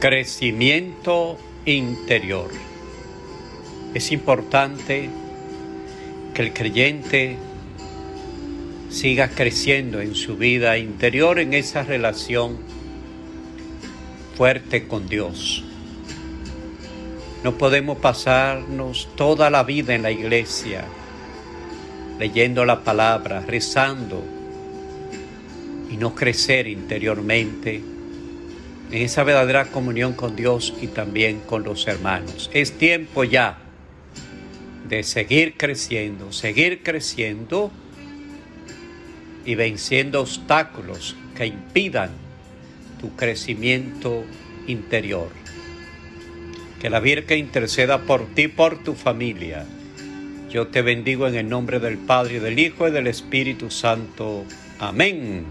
Crecimiento interior. Es importante que el creyente siga creciendo en su vida interior, en esa relación fuerte con Dios. No podemos pasarnos toda la vida en la iglesia leyendo la palabra, rezando y no crecer interiormente en esa verdadera comunión con Dios y también con los hermanos. Es tiempo ya de seguir creciendo, seguir creciendo y venciendo obstáculos que impidan tu crecimiento interior. Que la Virgen interceda por ti, por tu familia. Yo te bendigo en el nombre del Padre, del Hijo y del Espíritu Santo. Amén.